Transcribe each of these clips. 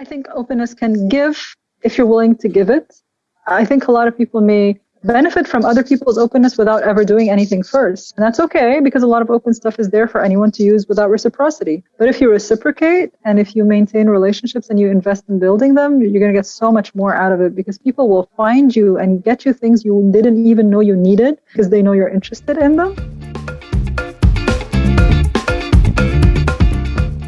I think openness can give if you're willing to give it. I think a lot of people may benefit from other people's openness without ever doing anything first. And that's okay because a lot of open stuff is there for anyone to use without reciprocity. But if you reciprocate and if you maintain relationships and you invest in building them, you're going to get so much more out of it because people will find you and get you things you didn't even know you needed because they know you're interested in them.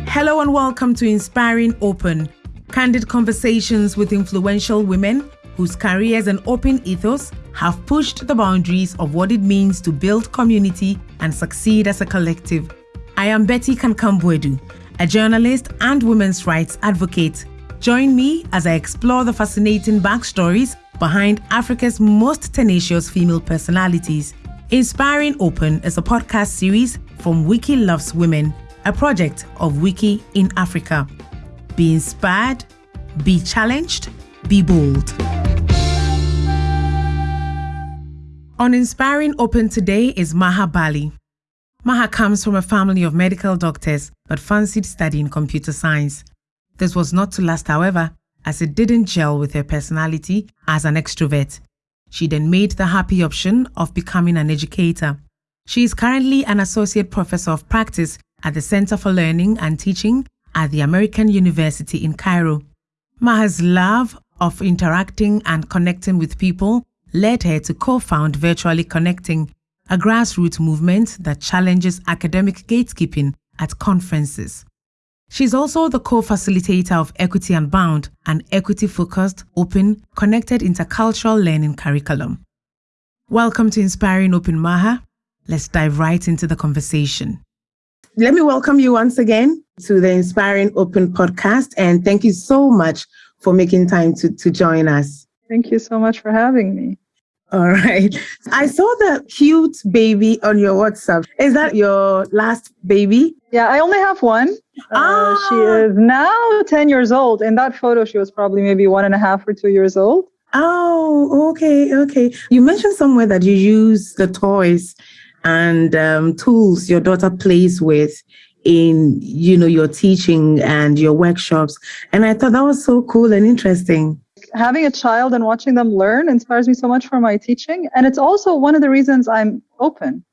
Hello and welcome to Inspiring Open, candid conversations with influential women whose careers and open ethos have pushed the boundaries of what it means to build community and succeed as a collective. I am Betty Kankam-Boadu, a journalist and women's rights advocate. Join me as I explore the fascinating backstories behind Africa's most tenacious female personalities. Inspiring Open is a podcast series from Wiki Loves Women a project of Wiki in Africa. Be inspired, be challenged, be bold. On Inspiring Open today is Maha Bali. Maha comes from a family of medical doctors but fancied studying computer science. This was not to last, however, as it didn't gel with her personality as an extrovert. She then made the happy option of becoming an educator. She is currently an associate professor of practice at the Center for Learning and Teaching at the American University in Cairo. Maha's love of interacting and connecting with people led her to co found Virtually Connecting, a grassroots movement that challenges academic gatekeeping at conferences. She's also the co facilitator of Equity Unbound, an equity focused, open, connected intercultural learning curriculum. Welcome to Inspiring Open Maha. Let's dive right into the conversation. Let me welcome you once again to the Inspiring Open podcast. And thank you so much for making time to, to join us. Thank you so much for having me. All right. I saw the cute baby on your WhatsApp. Is that your last baby? Yeah, I only have one. Ah. Uh, she is now 10 years old. In that photo, she was probably maybe one and a half or two years old. Oh, okay, okay. You mentioned somewhere that you use the toys and um, tools your daughter plays with in you know your teaching and your workshops. And i thought that was so cool and interesting. Having a child and watching them learn inspires me so much for my teaching. And it's also one of the reasons i'm open.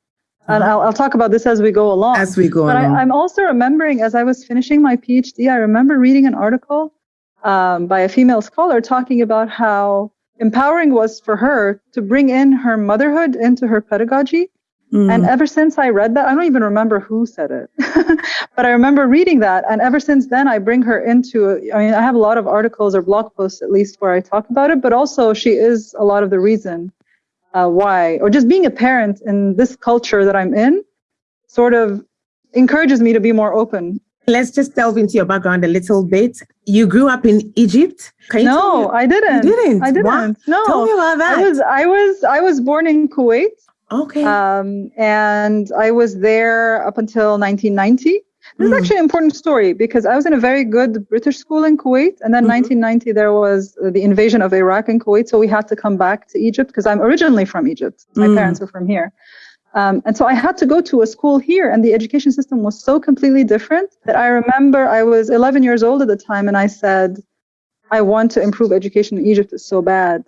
And uh-huh. I'll, I'll talk about this as we go along. As we go but along. I, am also remembering as i was finishing my phd i remember reading an article um, by a female scholar talking about how empowering was for her to bring in her motherhood into her pedagogy Mm. And ever since I read that, I don't even remember who said it, but I remember reading that. And ever since then, I bring her into, I mean, I have a lot of articles or blog posts at least where I talk about it, but also she is a lot of the reason uh, why, or just being a parent in this culture that I'm in sort of encourages me to be more open. Let's just delve into your background a little bit. You grew up in Egypt. no, I didn't. You didn't. I didn't. No. Tell me about that. I was I was I was born in Kuwait. Okay. Um, and I was there up until 1990. This is hmm. actually an important story because I was in a very good British school in Kuwait, and then mm-hmm. 1990 there was the invasion of Iraq and Kuwait, so we had to come back to Egypt because I'm originally from Egypt. My mm. parents are from here, um, and so I had to go to a school here, and the education system was so completely different that I remember I was 11 years old at the time, and I said, "I want to improve education in Egypt. It's so bad."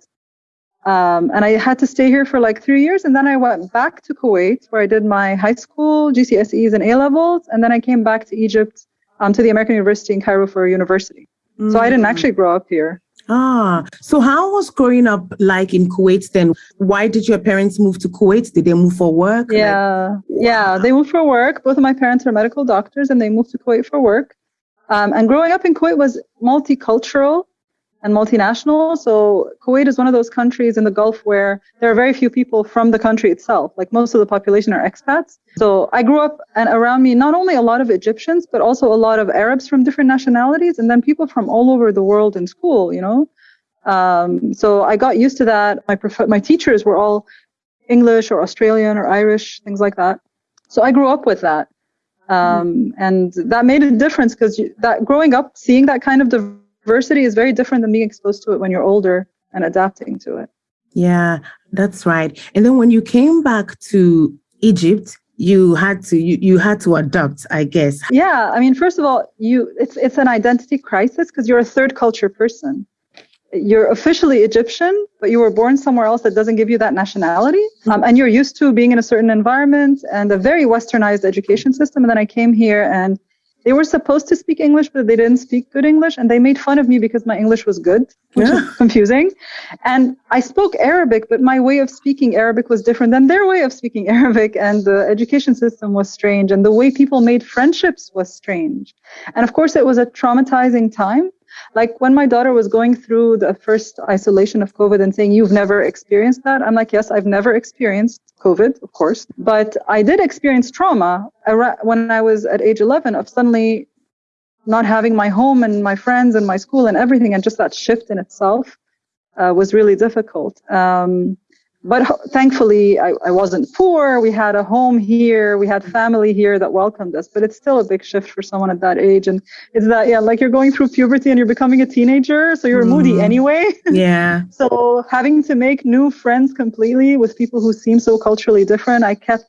Um, and I had to stay here for like three years. And then I went back to Kuwait where I did my high school, GCSEs, and A levels. And then I came back to Egypt um, to the American University in Cairo for university. Mm. So I didn't mm. actually grow up here. Ah, so how was growing up like in Kuwait then? Why did your parents move to Kuwait? Did they move for work? Yeah, like, yeah, they moved for work. Both of my parents are medical doctors and they moved to Kuwait for work. Um, and growing up in Kuwait was multicultural and multinational. So Kuwait is one of those countries in the Gulf where there are very few people from the country itself. Like most of the population are expats. So I grew up and around me not only a lot of Egyptians, but also a lot of Arabs from different nationalities, and then people from all over the world in school. You know, um, so I got used to that. My prof- my teachers were all English or Australian or Irish, things like that. So I grew up with that. Um, and that made a difference because that growing up, seeing that kind of diversity diversity is very different than being exposed to it when you're older and adapting to it. Yeah, that's right. And then when you came back to Egypt, you had to you, you had to adapt i guess. Yeah i mean first of all you it's it's an identity crisis because you're a third culture person. You're officially egyptian but you were born somewhere else that doesn't give you that nationality. Um, and you're used to being in a certain environment and a very westernized education system. And then i came here and they were supposed to speak English, but they didn't speak good English, and they made fun of me because my English was good, which yeah. is confusing. And I spoke Arabic, but my way of speaking Arabic was different than their way of speaking Arabic, and the education system was strange, and the way people made friendships was strange. And of course, it was a traumatizing time like when my daughter was going through the first isolation of COVID and saying, You've never experienced that? I'm like, Yes, I've never experienced COVID, of course. But I did experience trauma when I was at age 11 of suddenly not having my home and my friends and my school and everything. And just that shift in itself uh, was really difficult. Um, but thankfully I, I, wasn't poor. We had a home here. We had family here that welcomed us. But it's still a big shift for someone at that age. And it's that yeah like you're going through puberty and you're becoming a teenager. So you're mm. moody anyway. Yeah. So having to make new friends completely with people who seem so culturally different i kept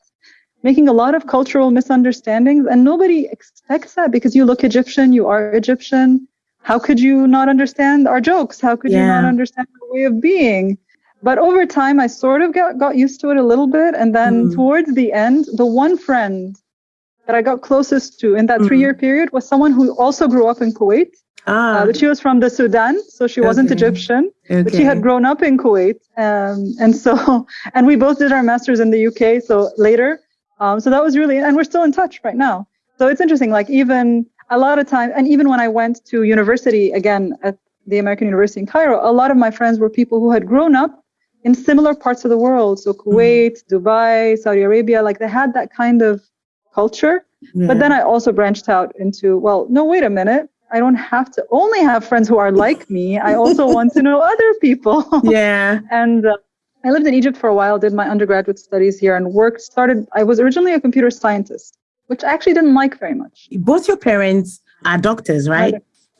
making a lot of cultural misunderstandings. And nobody expects that because you look egyptian you are egyptian. How could you not understand our jokes? How could yeah. you not understand our way of being but over time i sort of got, got used to it a little bit and then mm. towards the end the one friend that i got closest to in that mm. three year period was someone who also grew up in kuwait ah. Uh, but she was from the sudan so she wasn't egyptian okay. but she had grown up in kuwait um, and so and we both did our masters in the uk so later um, so that was really and we're still in touch right now so it's interesting like even a lot of time and even when i went to university again at the american university in cairo a lot of my friends were people who had grown up in similar parts of the world. So mm-hmm. Kuwait. Dubai, Saudi Arabia, like they had that kind of culture. Yeah. But then I also branched out into, well, no, wait a minute. I don't have to only have friends who are like me. I also want to know other people. Yeah. and uh, I lived in Egypt for a while, did my undergraduate studies here, and worked, started, I was originally a computer scientist, which I actually didn't like very much. Both your parents are doctors, right?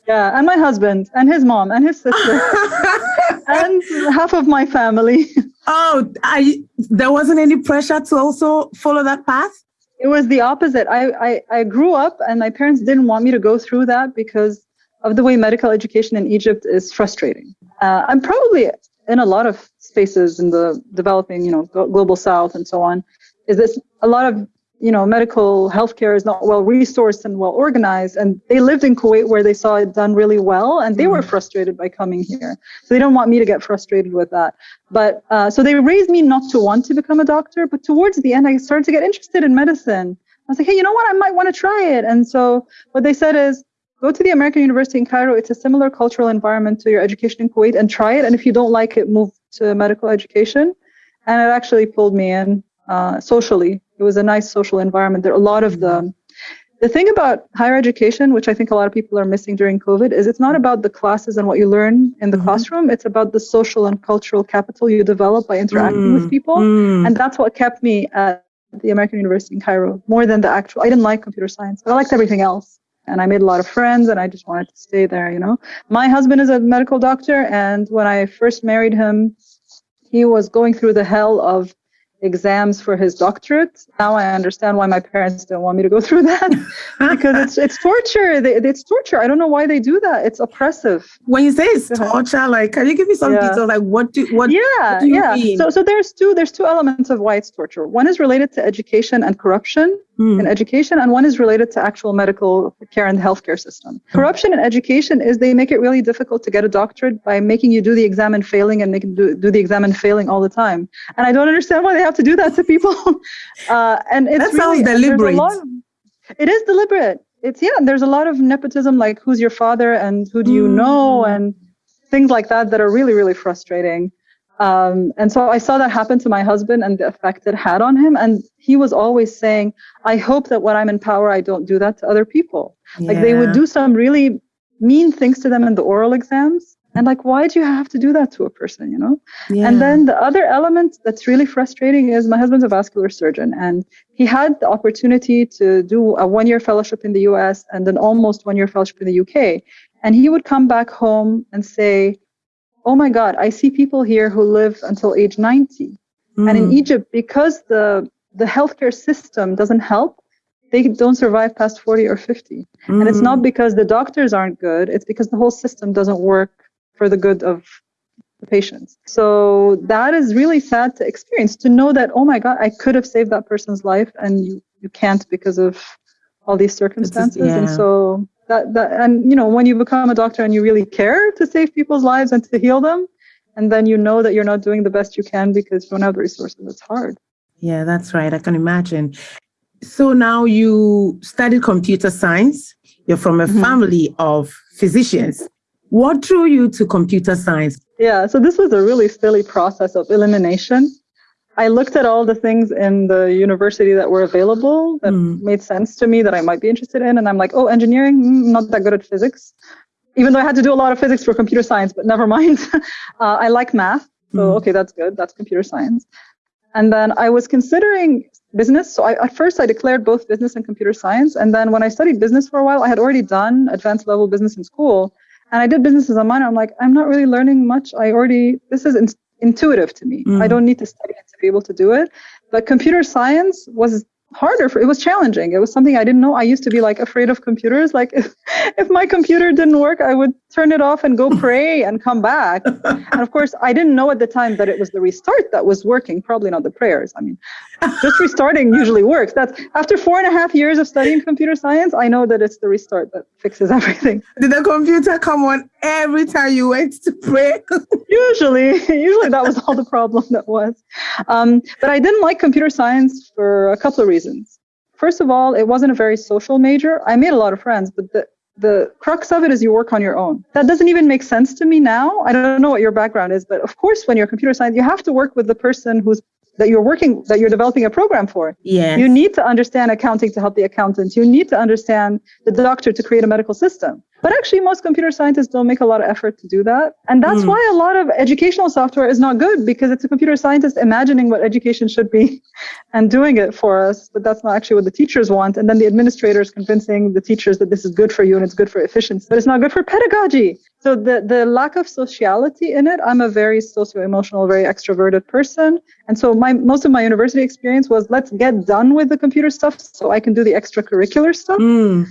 Yeah, and my husband, and his mom, and his sister. and half of my family. Oh, I there wasn't any pressure to also follow that path? It was the opposite. I, I, I grew up and my parents didn't want me to go through that because of the way medical education in Egypt is frustrating. Uh, I'm probably in a lot of spaces in the developing, you know, global south and so on, is this a lot of you know, medical healthcare is not well resourced and well organized. And they lived in Kuwait where they saw it done really well, and they mm. were frustrated by coming here. So they don't want me to get frustrated with that. But uh, so they raised me not to want to become a doctor. But towards the end, I started to get interested in medicine. I was like, hey, you know what? I might want to try it. And so what they said is, go to the American University in Cairo. It's a similar cultural environment to your education in Kuwait, and try it. And if you don't like it, move to medical education. And it actually pulled me in uh, socially it was a nice social environment. There are a lot of the the thing about higher education, which I think a lot of people are missing during COVID, is it's not about the classes and what you learn in the mm-hmm. classroom. It's about the social and cultural capital you develop by interacting mm-hmm. with people. Mm-hmm. And that's what kept me at the American University in Cairo more than the actual. I didn't like computer science, but I liked everything else. And I made a lot of friends and I just wanted to stay there, you know. My husband is a medical doctor. And when I first married him, he was going through the hell of exams for his doctorate. Now I understand why my parents don't want me to go through that because it's it's torture. It's torture. I don't know why they do that. It's oppressive. When you say it's torture, like can you give me some yeah. details? Like what do what? Yeah, what do yeah. Mean? So so there's two there's two elements of why it's torture. One is related to education and corruption mm. in education, and one is related to actual medical care and the healthcare system. Mm. Corruption in education is they make it really difficult to get a doctorate by making you do the exam and failing and make do, do the exam and failing all the time. And I don't understand why they have to do that to people. uh, and it's that really, sounds deliberate. Of, it is deliberate. It's yeah. There's a lot of nepotism, like who's your father and who do you mm. know, and things like that that are really really frustrating. Um, and so I saw that happen to my husband and the effect it had on him. And he was always saying, I hope that when I'm in power, I don't do that to other people. Yeah. Like they would do some really mean things to them in the oral exams. And like, why do you have to do that to a person, you know? Yeah. And then the other element that's really frustrating is my husband's a vascular surgeon and he had the opportunity to do a one year fellowship in the US and an almost one year fellowship in the UK. And he would come back home and say, oh my God, I see people here who live until age 90. Mm. And in mm. Egypt, because the the healthcare system doesn't help, they don't survive past 40 or 50. Mm. And it's not mm. because the doctors aren't good, it's because the whole system doesn't work for the good of the patients. So that is really sad to experience to know that, oh my God, I could have saved that person's life and you, you can't because of all these circumstances. Yeah. And so that, that, and you know, when you become a doctor and you really care to save people's lives and to heal them, and then you know that you're not doing the best you can because you don't have the resources, it's hard. Yeah, that's right. I can imagine. So now you studied computer science. You're from a mm-hmm. family of physicians. What drew you to computer science? Yeah, so this was a really silly process of elimination. I looked at all the things in the university that were available that mm. made sense to me that I might be interested in. And I'm like, oh, engineering, mm, not that good at physics. Even though I had to do a lot of physics for computer science, but never mind. uh, I like math. So, mm. okay, that's good. That's computer science. And then I was considering business. So I, at first I declared both business and computer science. And then when I studied business for a while, I had already done advanced level business in school. And I did business as a minor. I'm like, I'm not really learning much. I already, this is in, intuitive to me. Mm. I don't need to study it to be able to do it. But computer science was harder for it was challenging it was something i didn't know i used to be like afraid of computers like if, if my computer didn't work i would turn it off and go pray and come back and of course i didn't know at the time that it was the restart that was working probably not the prayers i mean just restarting usually works that's after four and a half years of studying computer science i know that it's the restart that fixes everything did the computer come on every time you went to pray usually usually that was all the problem that was um, but i didn't like computer science for a couple of reasons reasons. First of all, it wasn't a very social major. I made a lot of friends, but the, the crux of it is you work on your own. That doesn't even make sense to me now. I don't know what your background is, but of course, when you're computer science, you have to work with the person who's that you're working that you're developing a program for. Yeah. You need to understand accounting to help the accountant. You need to understand the doctor to create a medical system. But actually, most computer scientists don't make a lot of effort to do that. And that's mm. why a lot of educational software is not good because it's a computer scientist imagining what education should be and doing it for us. But that's not actually what the teachers want. And then the administrators convincing the teachers that this is good for you and it's good for efficiency, but it's not good for pedagogy. So the, the lack of sociality in it, I'm a very socio-emotional, very extroverted person. And so my most of my university experience was let's get done with the computer stuff so I can do the extracurricular stuff. Mm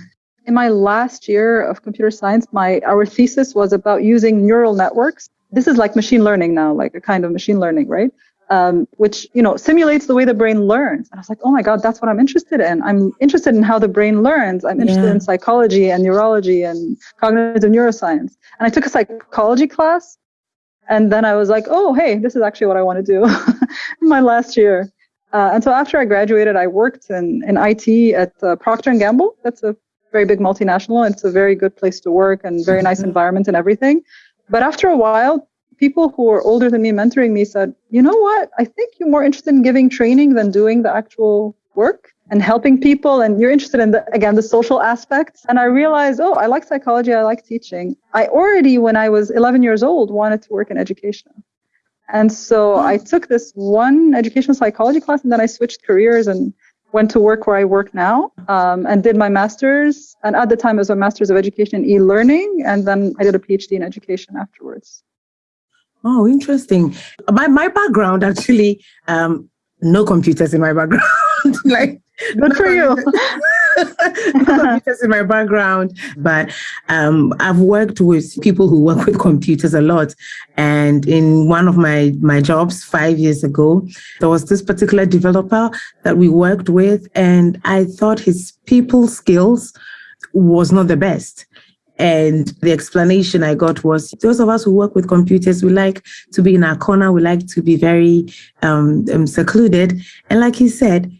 in my last year of computer science, my our thesis was about using neural networks. This is like machine learning now, like a kind of machine learning, right? Um, which you know simulates the way the brain learns. And I was like, oh my god, that's what I'm interested in. I'm interested in how the brain learns. I'm interested yeah. in psychology and neurology and cognitive neuroscience. And I took a psychology class, and then I was like, oh hey, this is actually what I want to do in my last year. Uh, and so after I graduated, I worked in, in IT at uh, Procter and Gamble. That's a very big multinational. It's a very good place to work and very nice mm-hmm. environment and everything. But after a while, people who were older than me mentoring me said, you know what? I think you're more interested in giving training than doing the actual work and helping people. And you're interested in the, again, the social aspects. And I realized, oh, I like psychology. I like teaching. I already, when I was 11 years old, wanted to work in education. And so I took this one educational psychology class and then I switched careers and went to work where I work now um, and did my master's. And at the time, it was a master's of education in e-learning. And then I did a PhD in education afterwards. Oh, interesting. My, my background actually, um, no computers in my background. like, good for you. computers in my background, but um, I've worked with people who work with computers a lot. And in one of my, my jobs five years ago, there was this particular developer that we worked with, and I thought his people skills was not the best. And the explanation I got was those of us who work with computers, we like to be in our corner, we like to be very um, um, secluded. And like he said,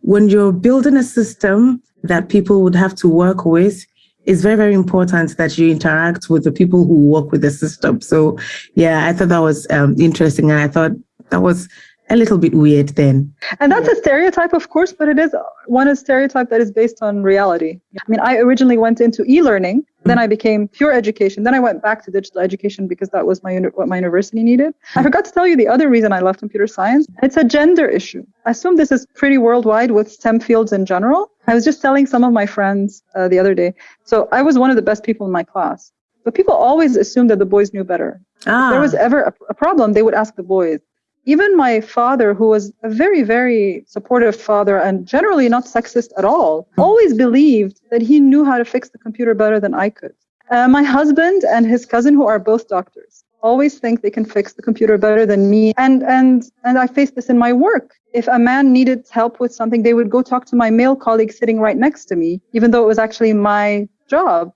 when you're building a system that people would have to work with, it's very, very important that you interact with the people who work with the system. So, yeah, I thought that was um, interesting. And I thought that was a little bit weird then. And that's a stereotype, of course, but it is one a stereotype that is based on reality. I mean, I originally went into e-learning, mm-hmm. then I became pure education, then I went back to digital education because that was my what my university needed. I forgot to tell you the other reason I left computer science. It's a gender issue. I assume this is pretty worldwide with STEM fields in general. I was just telling some of my friends uh, the other day. So I was one of the best people in my class, but people always assumed that the boys knew better. Ah. If there was ever a, a problem, they would ask the boys even my father, who was a very, very supportive father and generally not sexist at all, always believed that he knew how to fix the computer better than I could. Uh, my husband and his cousin, who are both doctors, always think they can fix the computer better than me. And and and I face this in my work. If a man needed help with something, they would go talk to my male colleague sitting right next to me, even though it was actually my job.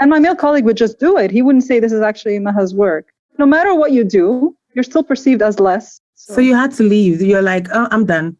And my male colleague would just do it. He wouldn't say this is actually Maha's work. No matter what you do, you're still perceived as less. So, so you had to leave. You're like, oh, I'm done.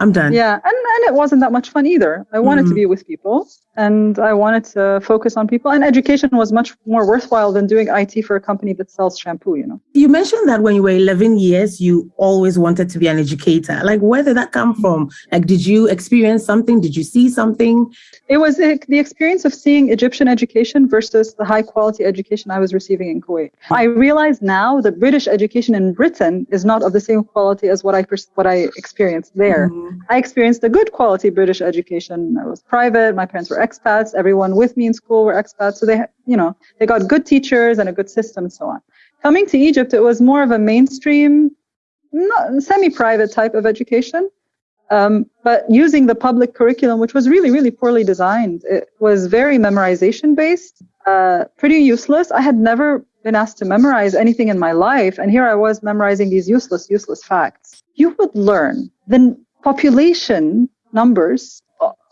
I'm done. Yeah, and, and it wasn't that much fun either. I wanted mm-hmm. to be with people and I wanted to focus on people. And education was much more worthwhile than doing IT for a company that sells shampoo, you know. You mentioned that when you were 11 years, you always wanted to be an educator. Like, where did that come from? Like, did you experience something? Did you see something? It was the experience of seeing Egyptian education versus the high quality education I was receiving in Kuwait. I realize now that British education in Britain is not of the same quality as what I what I experienced there. Mm-hmm. I experienced a good quality British education. I was private. My parents were expats. Everyone with me in school were expats. So they, you know, they got good teachers and a good system and so on. Coming to Egypt, it was more of a mainstream, semi-private type of education. Um, but using the public curriculum, which was really, really poorly designed, it was very memorization based, uh, pretty useless. I had never been asked to memorize anything in my life, and here I was memorizing these useless, useless facts. You would learn the population numbers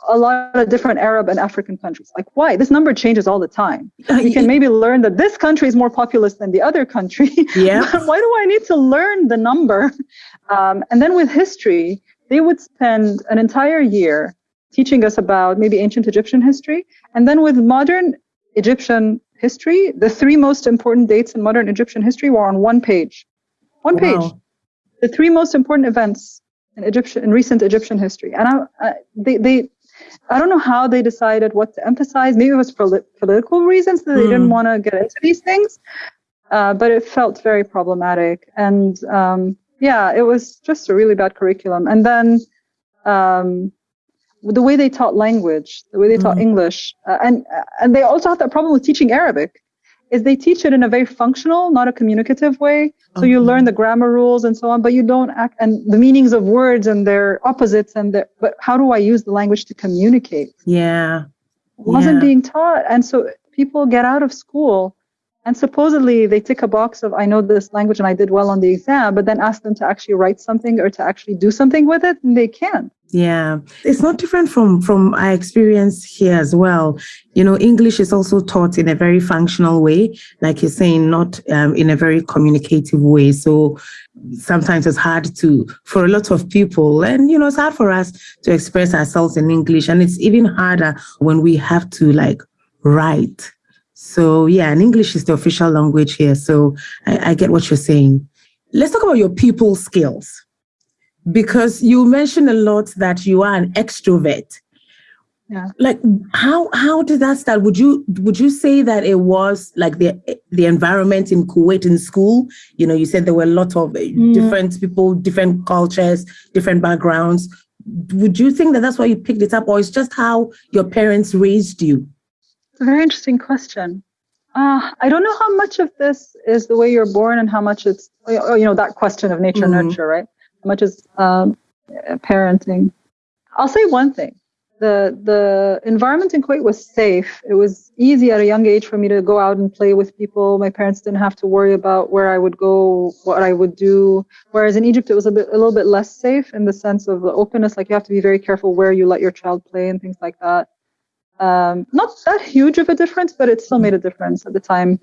a lot of different Arab and African countries. Like, why? This number changes all the time. You can maybe learn that this country is more populous than the other country. Yeah. why do I need to learn the number? Um, and then with history, they would spend an entire year teaching us about maybe ancient Egyptian history. And then with modern Egyptian history, the three most important dates in modern Egyptian history were on one page. One wow. page. The three most important events in Egyptian in recent Egyptian history. And I, I, they, they, I don't know how they decided what to emphasize. Maybe it was for political reasons that they mm. didn't hmm. want to get into these things. Uh, but it felt very problematic. And um, yeah, it was just a really bad curriculum. And then um, the way they taught language, the way they taught mm. English, uh, and and they also had that problem with teaching Arabic is they teach it in a very functional, not a communicative way. So okay. you learn the grammar rules and so on, but you don't act and the meanings of words and their opposites and their, but how do I use the language to communicate? Yeah. It wasn't yeah. being taught. And so people get out of school and supposedly they tick a box of, I know this language and I did well on the exam, but then ask them to actually write something or to actually do something with it and they can't. Yeah, it's not different from from our experience here as well. You know, English is also taught in a very functional way, like you're saying, not um, in a very communicative way. So sometimes it's hard to for a lot of people, and you know, it's hard for us to express ourselves in English, and it's even harder when we have to like write. So yeah, and English is the official language here. So I, I get what you're saying. Let's talk about your people skills because you mentioned a lot that you are an extrovert. Yeah. Like how how did that start? Would you would you say that it was like the the environment in Kuwait in school? You know, you said there were a lot of mm. different people, different cultures, different backgrounds. Would you think that that's why you picked it up, or it's just how your parents raised you? It's a very interesting question. Uh, I don't know how much of this is the way you're born and how much it's you know that question of nature mm. nurture, right? much as um, parenting. I'll say one thing. The, the environment in Kuwait was safe. It was easy at a young age for me to go out and play with people. My parents didn't have to worry about where I would go, what I would do. Whereas in Egypt, it was a bit, a little bit less safe in the sense of the openness. Like you have to be very careful where you let your child play and things like that. Um, not that huge of a difference, but it still made a difference at the time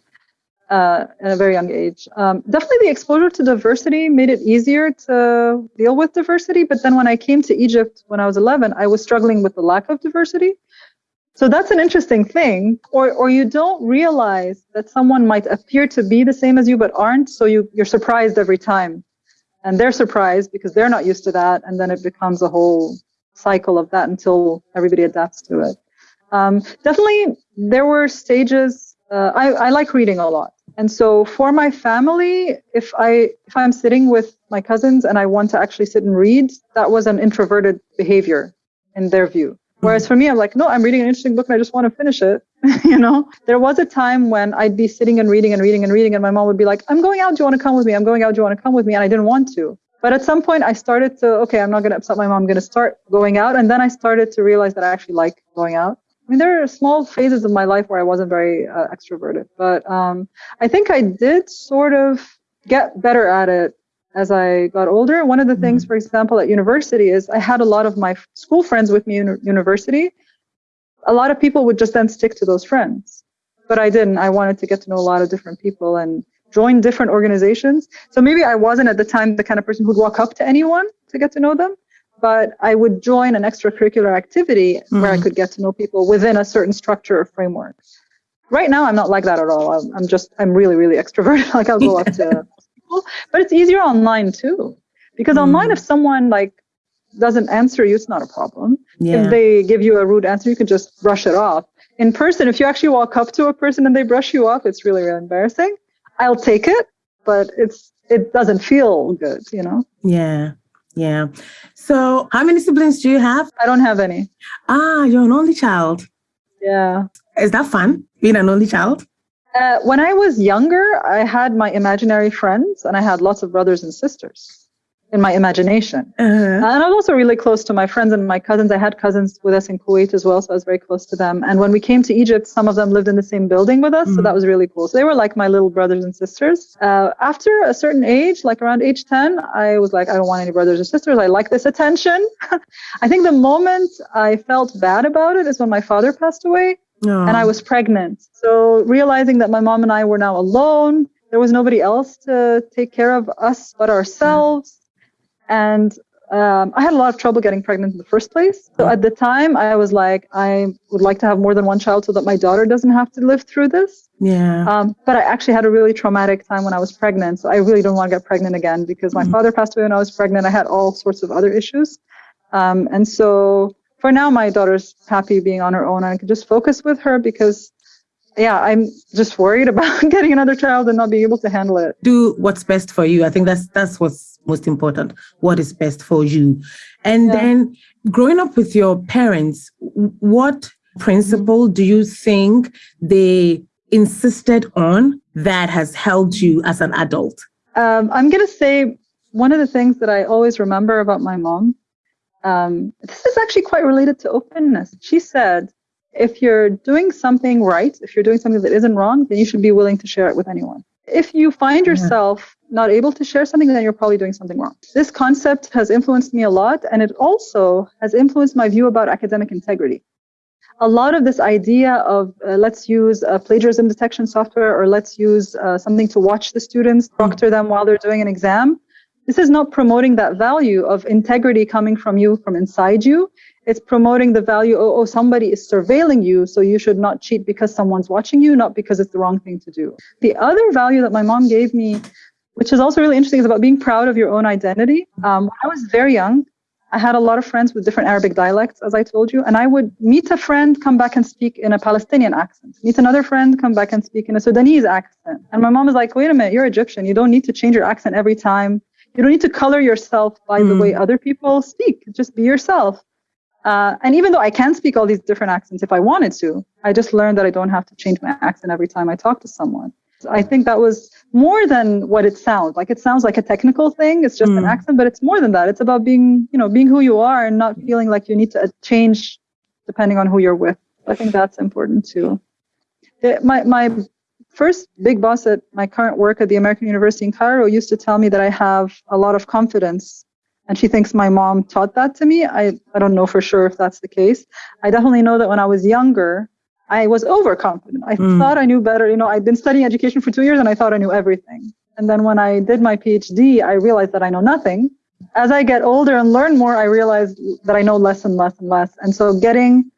uh, at a very young age. Um, definitely the exposure to diversity made it easier to deal with diversity. But then when I came to Egypt when I was 11, I was struggling with the lack of diversity. So that's an interesting thing. Or, or you don't realize that someone might appear to be the same as you but aren't. So you, you're surprised every time. And they're surprised because they're not used to that. And then it becomes a whole cycle of that until everybody adapts to it. Um, definitely, there were stages. Uh, I, I like reading a lot. And so for my family, if I if I'm sitting with my cousins and I want to actually sit and read, that was an introverted behavior in their view. Whereas mm-hmm. for me, I'm like, no, I'm reading an interesting book and I just want to finish it. you know, there was a time when I'd be sitting and reading and reading and reading, and my mom would be like, I'm going out. Do you want to come with me? I'm going out. Do you want to come with me? And I didn't want to. But at some point, I started to, okay, I'm not going to upset my mom. I'm going to start going out. And then I started to realize that I actually like going out. I mean, there are small phases of my life where I wasn't very uh, extroverted, but um, I think I did sort of get better at it as I got older. One of the things, mm-hmm. for example, at university is I had a lot of my school friends with me in university. A lot of people would just then stick to those friends, but I didn't. I wanted to get to know a lot of different people and join different organizations. So maybe I wasn't at the time the kind of person who'd walk up to anyone to get to know them, but I would join an extracurricular activity mm-hmm. where I mm-hmm. could get to know people within a certain structure or framework. Right now, I'm not like that at all. I'm, I'm just, I'm really, really extroverted. like I'll go up to people, but it's easier online too. Because mm-hmm. online, if someone like doesn't answer you, it's not a problem. Yeah. If they give you a rude answer, you can just brush it off. In person, if you actually walk up to a person and they brush you off, it's really, really embarrassing. I'll take it, but it's it doesn't feel good, you know. Yeah. Yeah. So, how many siblings do you have? I don't have any. Ah, you're an only child. Yeah. Is that fun being an only child? Uh, when I was younger, I had my imaginary friends and I had lots of brothers and sisters in my imagination. Uh-huh. And I was also really close to my friends and my cousins. I had cousins with us in Kuwait as well, so I was very close to them. And when we came to Egypt, some of them lived in the same building with us, mm-hmm. so that was really cool. So they were like my little brothers and sisters. Uh, after a certain age, like around age 10, I was like, I don't want any brothers or sisters. I like this attention. I think the moment I felt bad about it is when my father passed away. Oh. And I was pregnant. So realizing that my mom and I were now alone, there was nobody else to take care of us but ourselves and um, I had a lot of trouble getting pregnant in the first place. So at the time, I was like, I would like to have more than one child so that my daughter doesn't have to live through this. Yeah. Um, but I actually had a really traumatic time when I was pregnant. So I really don't want to get pregnant again because my mm-hmm. father passed away when I was pregnant. I had all sorts of other issues. Um, and so for now, my daughter's happy being on her own. And I can just focus with her because yeah, I'm just worried about getting another child and not being able to handle it. Do what's best for you. I think that's that's what's most important. What is best for you. And yeah. then growing up with your parents, what principle do you think they insisted on that has helped you as an adult? Um, I'm going to say one of the things that I always remember about my mom. Um, this is actually quite related to openness. She said, if you're doing something right, if you're doing something that isn't wrong, then you should be willing to share it with anyone. If you find yourself not able to share something, then you're probably doing something wrong. This concept has influenced me a lot, and it also has influenced my view about academic integrity. A lot of this idea of uh, let's use a plagiarism detection software or let's use uh, something to watch the students, proctor them while they're doing an exam, this is not promoting that value of integrity coming from you from inside you it's promoting the value oh, oh, somebody is surveilling you so you should not cheat because someone's watching you not because it's the wrong thing to do. The other value that my mom gave me which is also really interesting is about being proud of your own identity. Um, when i was very young i had a lot of friends with different arabic dialects as i told you and i would meet a friend come back and speak in a palestinian accent. Meet another friend come back and speak in a sudanese accent. And my mom was like wait a minute you're egyptian. You don't need to change your accent every time. You don't need to color yourself by mm. the way other people speak. Just be yourself uh, and even though I can speak all these different accents if I wanted to, I just learned that I don't have to change my accent every time I talk to someone. So I think that was more than what it sounds like. It sounds like a technical thing. It's just mm. an accent, but it's more than that. It's about being, you know, being who you are and not feeling like you need to change depending on who you're with. I think that's important too. It, my, my first big boss at my current work at the American University in Cairo used to tell me that I have a lot of confidence and she thinks my mom taught that to me. I, I don't know for sure if that's the case. I definitely know that when I was younger, I was overconfident. I mm. thought I knew better. You know, I'd been studying education for two years and I thought I knew everything. And then when I did my PhD, I realized that I know nothing. As I get older and learn more, I realized that I know less and less and less. And so getting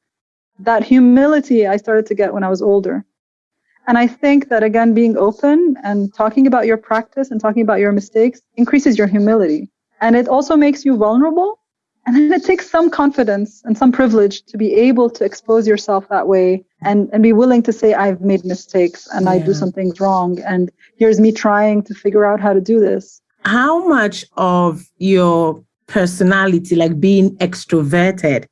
that humility I started to get when I was older. And I think that again, being open and talking about your practice and talking about your mistakes increases your humility. And it also makes you vulnerable. And then it takes some confidence and some privilege to be able to expose yourself that way and, and be willing to say, I've made mistakes and yeah. I do some things wrong. And here's me trying to figure out how to do this. How much of your personality, like being extroverted,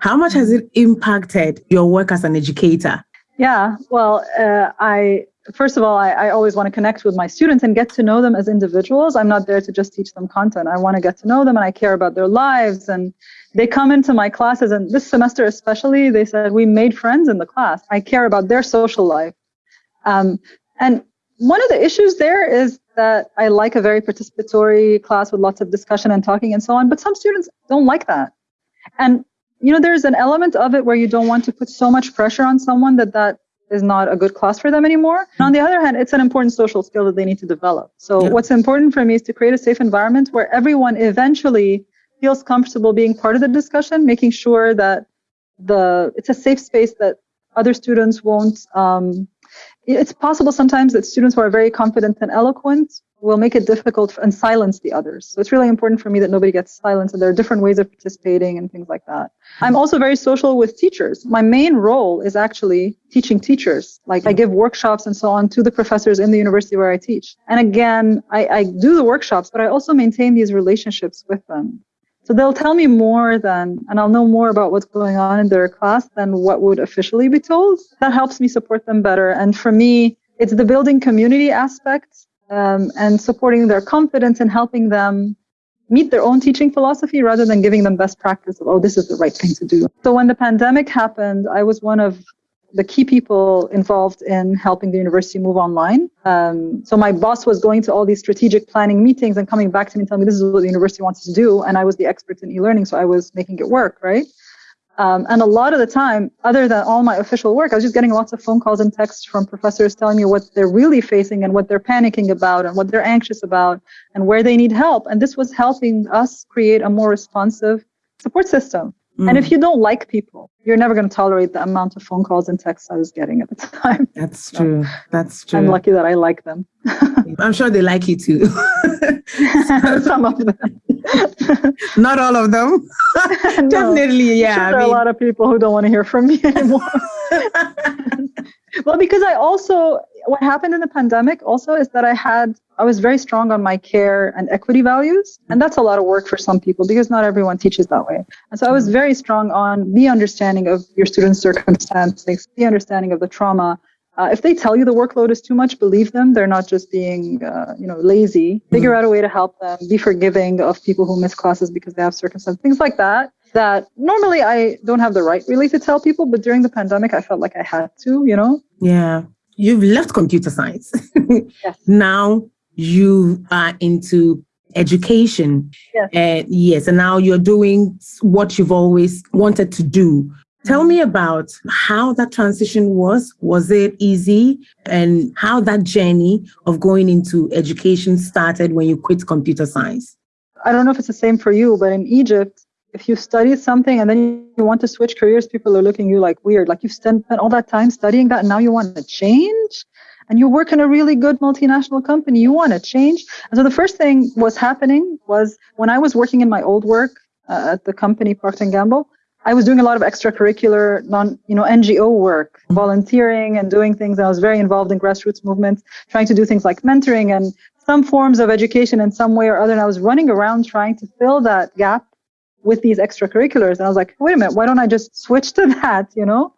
how much has it impacted your work as an educator? Yeah, well, uh, I first of all, I, I always want to connect with my students and get to know them as individuals. I'm not there to just teach them content. I want to get to know them and I care about their lives. And they come into my classes, and this semester especially, they said, We made friends in the class. I care about their social life. Um, and one of the issues there is that I like a very participatory class with lots of discussion and talking and so on, but some students don't like that. And you know, there's an element of it where you don't want to put so much pressure on someone that that is not a good class for them anymore. And on the other hand, it's an important social skill that they need to develop. So yeah. what's important for me is to create a safe environment where everyone eventually feels comfortable being part of the discussion, making sure that the it's a safe space that other students won't um, it's possible sometimes that students who are very confident and eloquent will make it difficult and silence the others. So it's really important for me that nobody gets silenced and there are different ways of participating and things like that. I'm also very social with teachers. My main role is actually teaching teachers. Like I give workshops and so on to the professors in the university where I teach. And again, I, I do the workshops, but I also maintain these relationships with them. So they'll tell me more than, and I'll know more about what's going on in their class than what would officially be told. That helps me support them better. And for me, it's the building community aspect um, and supporting their confidence and helping them meet their own teaching philosophy rather than giving them best practice of, oh, this is the right thing to do. So when the pandemic happened, I was one of the key people involved in helping the university move online. Um, so my boss was going to all these strategic planning meetings and coming back to me and telling me this is what the university wants to do. And I was the expert in e-learning, so I was making it work, right? Um, and a lot of the time, other than all my official work, I was just getting lots of phone calls and texts from professors telling me what they're really facing and what they're panicking about and what they're anxious about and where they need help. And this was helping us create a more responsive support system. Mm. And if you don't like people, you're never going to tolerate the amount of phone calls and texts I was getting at the time. That's true. That's true. I'm lucky that I like them. I'm sure they like you too. Some of them. Not all of them. no. Definitely, yeah. Sure there I mean... are a lot of people who don't want to hear from me anymore. well, because I also, what happened in the pandemic also is that I had, I was very strong on my care and equity values. And that's a lot of work for some people because not everyone teaches that way. And so I was mm. very strong on the understanding of your students' circumstances, the understanding of the trauma. Uh, if they tell you the workload is too much, believe them. They're not just being, uh, you know, lazy. Figure mm-hmm. out a way to help them. Be forgiving of people who miss classes because they have circumstances, things like that that normally I don't have the right really to tell people, but during the pandemic, I felt like I had to, you know? Yeah. You've left computer science. yes. Now you are into education. Yes. Uh, yes. And now you're doing what you've always wanted to do. Tell me about how that transition was. Was it easy? And how that journey of going into education started when you quit computer science? I don't know if it's the same for you, but in Egypt, if you study something and then you want to switch careers, people are looking at you like weird. Like you've spent all that time studying that and now you want to change? And you work in a really good multinational company, you want to change? And so the first thing was happening was when I was working in my old work uh, at the company Procter & Gamble, I was doing a lot of extracurricular, non, you know, NGO work, volunteering and doing things. I was very involved in grassroots movements, trying to do things like mentoring and some forms of education in some way or other. And I was running around trying to fill that gap with these extracurriculars. And I was like, wait a minute, why don't I just switch to that, you know?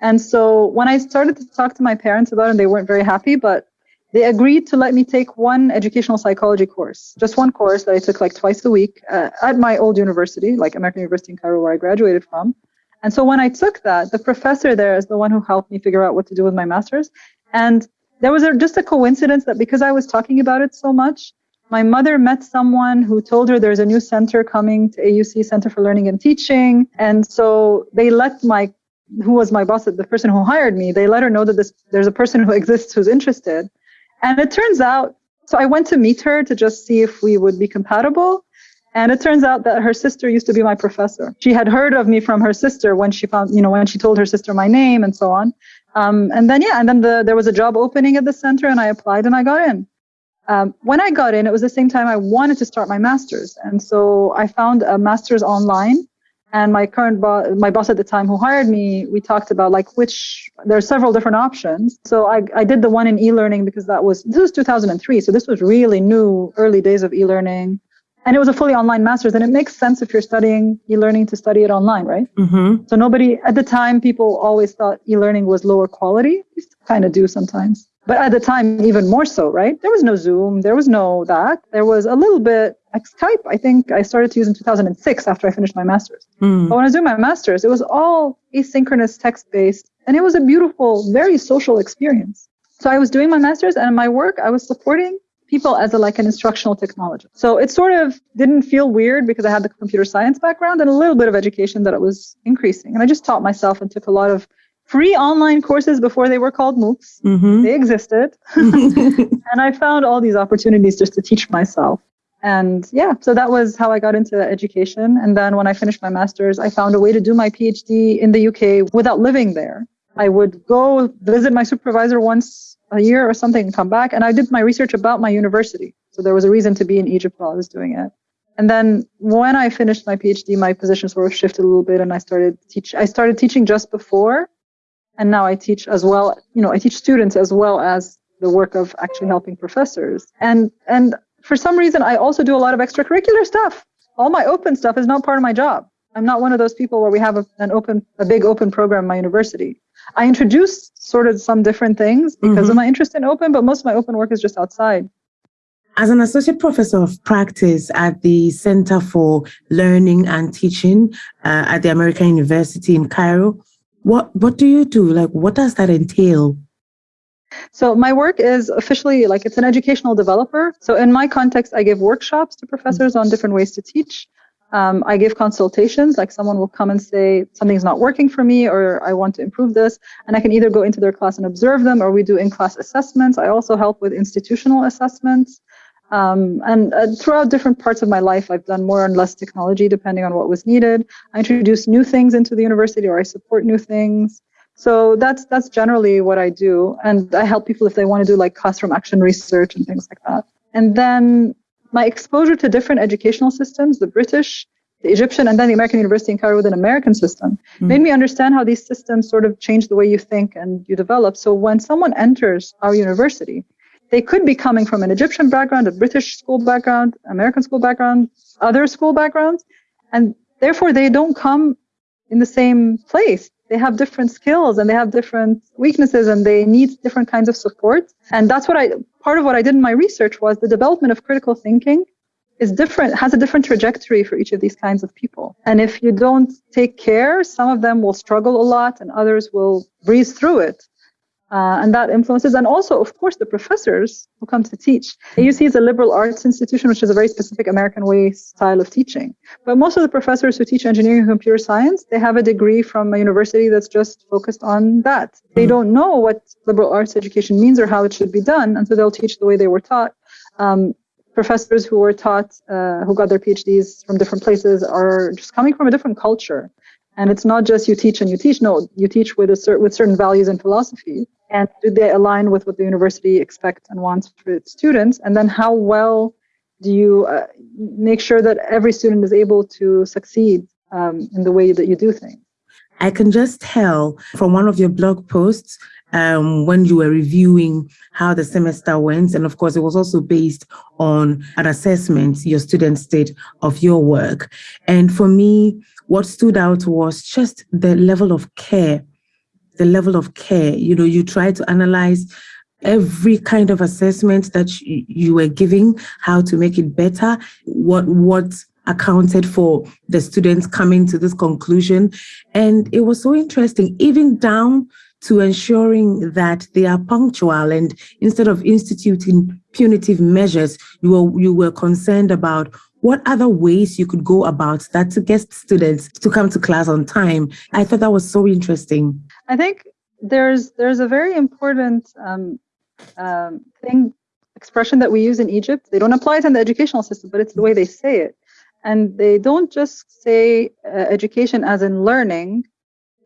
And so when I started to talk to my parents about it, they weren't very happy, but they agreed to let me take one educational psychology course, just one course that I took like twice a week uh, at my old university, like American University in Cairo, where I graduated from. And so when I took that, the professor there is the one who helped me figure out what to do with my master's. And there was a, just a coincidence that because I was talking about it so much, my mother met someone who told her there's a new center coming to AUC Center for Learning and Teaching. And so they let my, who was my boss, the person who hired me, they let her know that this, there's a person who exists who's interested. And it turns out, so I went to meet her to just see if we would be compatible. And it turns out that her sister used to be my professor. She had heard of me from her sister when she found, you know, when she told her sister my name and so on. Um, and then, yeah, and then the, there was a job opening at the center and I applied and I got in. Um, when I got in, it was the same time I wanted to start my master's. And so I found a master's online. And my current boss, my boss at the time who hired me, we talked about like which, there are several different options. So I, I did the one in e-learning because that was, this was 2003. So this was really new, early days of e-learning. And it was a fully online master's. And it makes sense if you're studying e-learning to study it online, right? Mm-hmm. So nobody, at the time, people always thought e-learning was lower quality. kind of do sometimes. But at the time, even more so, right? There was no Zoom, there was no that. There was a little bit like Skype. I think I started to use in 2006 after I finished my master's. Mm. But when I was doing my master's, it was all asynchronous text based, and it was a beautiful, very social experience. So I was doing my master's, and in my work, I was supporting people as a, like an instructional technologist. So it sort of didn't feel weird because I had the computer science background and a little bit of education that it was increasing. And I just taught myself and took a lot of free online courses before they were called MOOCs. Mm-hmm. They existed. and I found all these opportunities just to teach myself. And yeah, so that was how I got into education. And then when I finished my master's, I found a way to do my PhD in the UK without living there. I would go visit my supervisor once a year or something and come back. And I did my research about my university. So there was a reason to be in Egypt while I was doing it. And then when I finished my PhD, my position sort of shifted a little bit and I started teach I started teaching just before and now I teach as well, you know, I teach students as well as the work of actually helping professors. And and for some reason I also do a lot of extracurricular stuff. All my open stuff is not part of my job. I'm not one of those people where we have a, an open a big open program in my university. I introduce sort of some different things because mm-hmm. of my interest in open, but most of my open work is just outside. As an associate professor of practice at the Center for Learning and Teaching uh, at the American University in Cairo, what what do you do? Like, what does that entail? So my work is officially like it's an educational developer. So in my context, I give workshops to professors on different ways to teach. Um, I give consultations, like someone will come and say something's not working for me, or I want to improve this, and I can either go into their class and observe them, or we do in-class assessments. I also help with institutional assessments. Um, and uh, throughout different parts of my life, I've done more and less technology depending on what was needed. I introduce new things into the university or I support new things. So that's that's generally what I do. And I help people if they want to do like classroom action research and things like that. And then my exposure to different educational systems, the British, the Egyptian, and then the American University in Cairo with an American system, mm. made me understand how these systems sort of change the way you think and you develop. So when someone enters our university, they could be coming from an Egyptian background, a British school background, American school background, other school backgrounds, and therefore they don't come in the same place. They have different skills and they have different weaknesses and they need different kinds of support. And that's what I, part of what I did in my research was the development of critical thinking is different, has a different trajectory for each of these kinds of people. And if you don't take care, some of them will struggle a lot and others will breeze through it. Uh, and that influences, and also, of course, the professors who come to teach. AUC is a liberal arts institution, which is a very specific American way style of teaching. But most of the professors who teach engineering and computer science, they have a degree from a university that's just focused on that. They don't know what liberal arts education means or how it should be done, and so they'll teach the way they were taught. Um, professors who were taught, uh, who got their PhDs from different places, are just coming from a different culture. And it's not just you teach and you teach. No, you teach with a cer- with certain values and philosophy. and do they align with what the university expects and wants for its students and then how well do you uh, make sure that every student is able to succeed um, in the way that you do things i can just tell from one of your blog posts um, when you were reviewing how the semester went. And of course, it was also based on an assessment your students did of your work. And for me, what stood out was just the level of care the level of care. You know, you try to analyze every kind of assessment that you, were giving, how to make it better, what what accounted for the students coming to this conclusion. And it was so interesting, even down to ensuring that they are punctual and instead of instituting punitive measures, you were you were concerned about what other ways you could go about that to get students to come to class on time. I thought that was so interesting. I think there's there's a very important um, um, thing expression that we use in Egypt. They don't apply it in the educational system, but it's the way they say it. And they don't just say uh, education as in learning.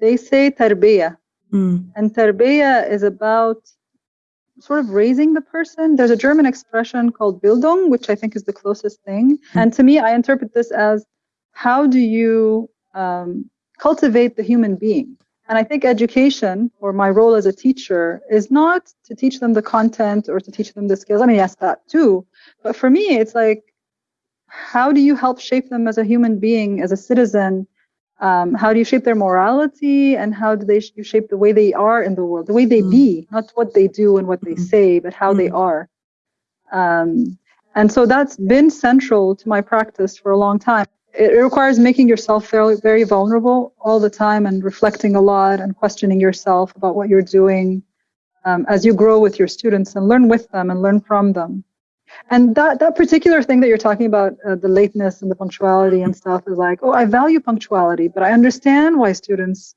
They say tarbiyah. Mm. And tarbiyah is about sort of raising the person. There's a German expression called Bildung, which I think is the closest thing. Mm. And to me, I interpret this as how do you um, cultivate the human being? And I think education, or my role as a teacher, is not to teach them the content or to teach them the skills. I mean, yes, that too. But for me, it's like, how do you help shape them as a human being, as a citizen, um, how do you shape their morality and how do they you shape the way they are in the world the way they mm. be not what they do and what they mm. say but how mm. they are um, and so that's been central to my practice for a long time it requires making yourself very, very vulnerable all the time and reflecting a lot and questioning yourself about what you're doing um, as you grow with your students and learn with them and learn from them and that that particular thing that you're talking about uh, the lateness and the punctuality and stuff is like oh i value punctuality but i understand why students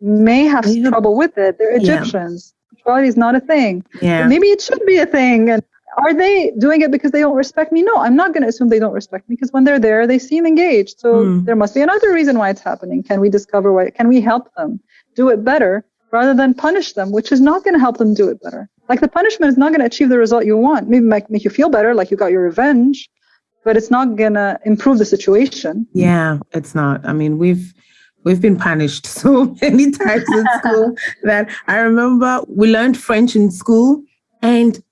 may have yeah. trouble with it they're egyptians yeah. punctuality is not a thing yeah. maybe it should be a thing and are they doing it because they don't respect me no i'm not going to assume they don't respect me because when they're there they seem engaged so mm. there must be another reason why it's happening can we discover why can we help them do it better rather than punish them which is not going to help them do it better like the punishment is not going to achieve the result you want. Maybe make, make you feel better, like you got your revenge, but it's not going to improve the situation. Yeah, it's not. I mean, we've we've been punished so many times in school that I remember we learned French in school and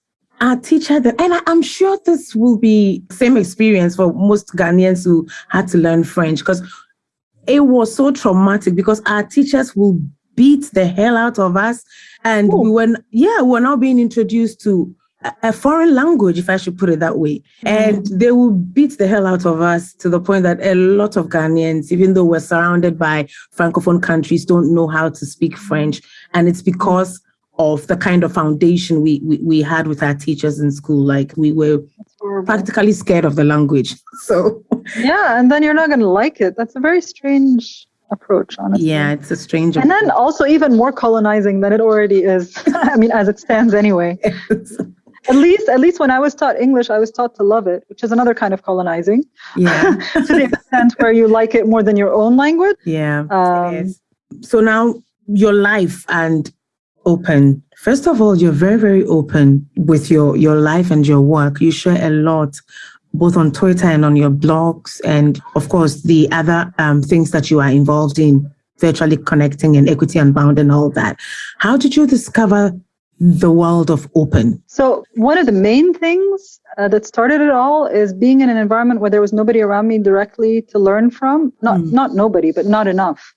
our teacher that and I, am sure this will be same experience for most Ghanaians who had to learn French because it was so traumatic because our teachers will beat the hell out of us and Ooh. we were, yeah, we were now being introduced to a foreign language, if I should put it that way. Mm-hmm. And they will beat the hell out of us to the point that a lot of Ghanaians, even though we're surrounded by Francophone countries, don't know how to speak French. And it's because of the kind of foundation we, we, we had with our teachers in school. Like we were practically scared of the language. So, yeah. And then you're not going to like it. That's a very strange approach honestly. Yeah it's a strange and then also even more colonizing than it already is. I mean as it stands anyway. At least at least when i was taught english i was taught to love it which is another kind of colonizing. Yeah. To the extent where you like it more than your own language. Yeah um, so now your life and open. First of all you're very very open with your your life and your work. You share a lot both on Twitter and on your blogs, and of course, the other um, things that you are involved in, virtually connecting and equity unbound and all that. How did you discover the world of open? So, one of the main things uh, that started it all is being in an environment where there was nobody around me directly to learn from. Not, mm. not nobody, but not enough.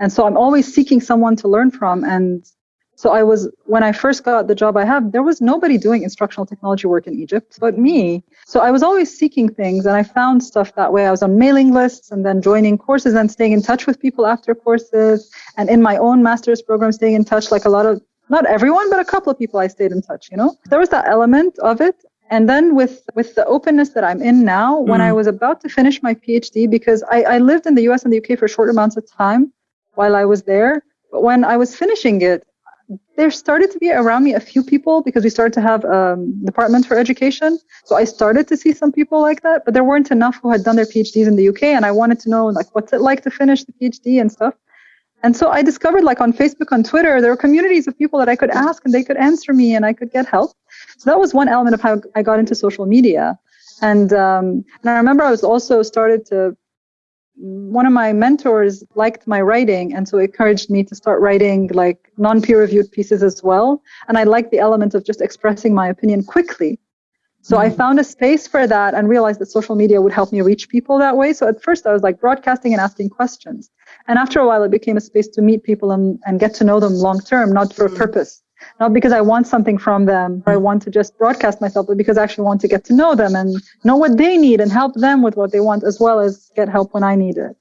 And so I'm always seeking someone to learn from. And so I was, when I first got the job I have, there was nobody doing instructional technology work in Egypt but me. So I was always seeking things and I found stuff that way. I was on mailing lists and then joining courses and staying in touch with people after courses and in my own master's program, staying in touch like a lot of, not everyone, but a couple of people I stayed in touch, you know? There was that element of it. And then with, with the openness that I'm in now, mm. when I was about to finish my PhD, because I, I lived in the US and the UK for short amounts of time while I was there, but when I was finishing it, there started to be around me a few people because we started to have um, department for education. So I started to see some people like that, but there weren't enough who had done their PhDs in the UK, and I wanted to know like what's it like to finish the PhD and stuff. And so I discovered like on Facebook, on Twitter, there were communities of people that I could ask and they could answer me and I could get help. So that was one element of how I got into social media. And um, and I remember I was also started to one of my mentors liked my writing and so encouraged me to start writing like non-peer reviewed pieces as well. And i liked the element of just expressing my opinion quickly. So mm-hmm. i found a space for that and realized that social media would help me reach people that way. So at first i was like broadcasting and asking questions. And after a while it became a space to meet people and, and get to know them long term not for a mm-hmm. purpose not because I want something from them or I want to just broadcast myself, but because I actually want to get to know them and know what they need and help them with what they want as well as get help when I need it.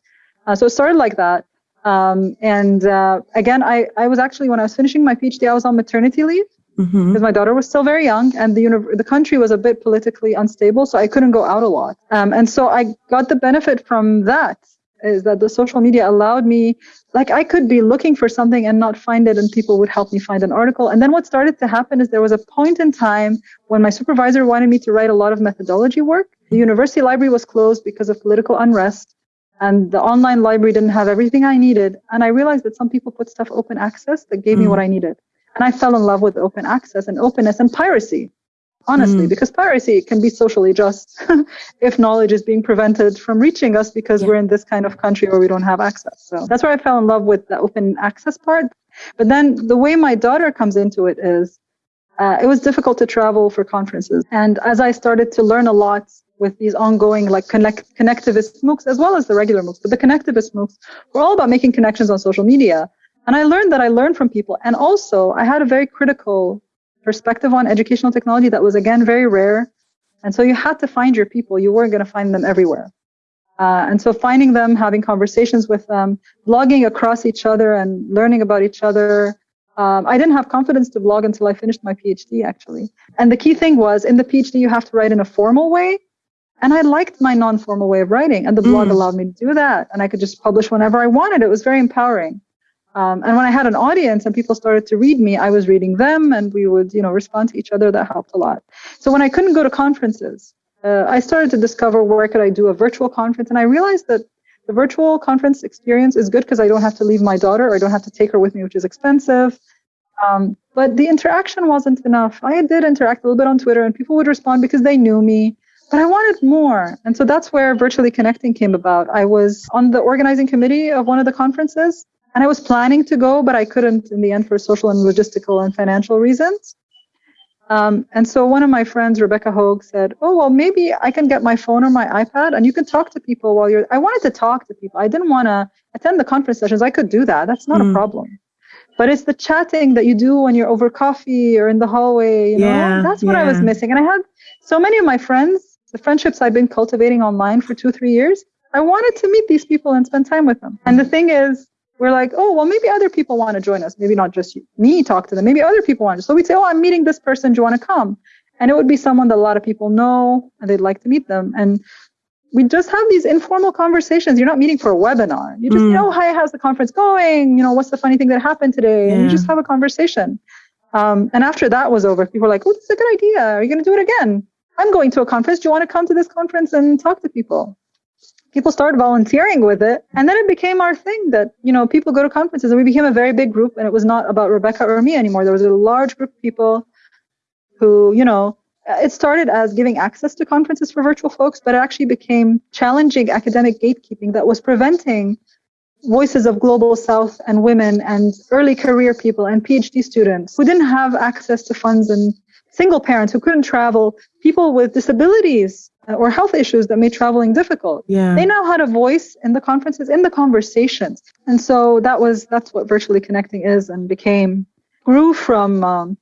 Uh, so it started like that. Um, and uh, again, I, I was actually, when I was finishing my PhD, I was on maternity leave because mm-hmm. my daughter was still very young and the, uni- the country was a bit politically unstable, so I couldn't go out a lot. Um, and so I got the benefit from that is that the social media allowed me like i could be looking for something and not find it and people would help me find an article. And then what started to happen is there was a point in time when my supervisor wanted me to write a lot of methodology work. The university library was closed because of political unrest and the online library didn't have everything i needed. And i realized that some people put stuff open access that gave mm. me what i needed. And i fell in love with open access and openness and piracy honestly, mm. because piracy can be socially just if knowledge is being prevented from reaching us because yeah. we're in this kind of country where we don't have access. So that's where I fell in love with the open access part. But then the way my daughter comes into it is uh, it was difficult to travel for conferences. And as I started to learn a lot with these ongoing like connect, connectivist MOOCs as well as the regular MOOCs. But the connectivist MOOCs were all about making connections on social media. And I learned that I learned from people. And also I had a very critical perspective on educational technology that was again very rare. And so you had to find your people. You weren't going to find them everywhere. Uh, and so finding them, having conversations with them, blogging across each other and learning about each other. Um, I didn't have confidence to blog until I finished my PhD, actually. And the key thing was in the PhD, you have to write in a formal way. And I liked my non formal way of writing, and the blog mm. allowed me to do that. And I could just publish whenever I wanted. It was very empowering. Um, and when I had an audience and people started to read me, I was reading them and we would, you know, respond to each other. That helped a lot. So when I couldn't go to conferences, uh, I started to discover where could I do a virtual conference, and I realized that the virtual conference experience is good because I don't have to leave my daughter or I don't have to take her with me, which is expensive. Um, but the interaction wasn't enough. I did interact a little bit on Twitter, and people would respond because they knew me, but I wanted more. And so that's where virtually connecting came about. I was on the organizing committee of one of the conferences, and I was planning to go, but I couldn't in the end for social and logistical and financial reasons. Um, and so one of my friends, Rebecca Hogue, said, "Oh well, maybe I can get my phone or my iPad, and you can talk to people while you're." I wanted to talk to people. I didn't want to attend the conference sessions. I could do that. That's not mm. a problem. But it's the chatting that you do when you're over coffee or in the hallway. You know, yeah, that's what yeah. I was missing. And I had so many of my friends, the friendships I've been cultivating online for two, three years. I wanted to meet these people and spend time with them. And the thing is, we're like, oh, well, maybe other people want to join us. Maybe not just me talk to them. Maybe other people want to. So we'd say, oh, I'm meeting this person. Do you want to come? And it would be someone that a lot of people know and they'd like to meet them. And we just have these informal conversations. You're not meeting for a webinar. You just, mm. know, hi, how's the conference going? You know, what's the funny thing that happened today? Yeah. And you just have a conversation. Um, and after that was over, people were like, oh, this is a good idea. Are you going to do it again? I'm going to a conference. Do you want to come to this conference and talk to people? People started volunteering with it. And then it became our thing that you know people go to conferences. And we became a very big group. And it was not about rebecca or me anymore. There was a large group of people who you know it started as giving access to conferences for virtual folks but it actually became challenging academic gatekeeping that was preventing voices of global south and women and early career people and phd students who didn't have access to funds and single parents who couldn't travel people with disabilities or health issues that made traveling difficult. Yeah. They now had a voice in the conferences, in the conversations. And so that was that's what virtually connecting is and became grew from um,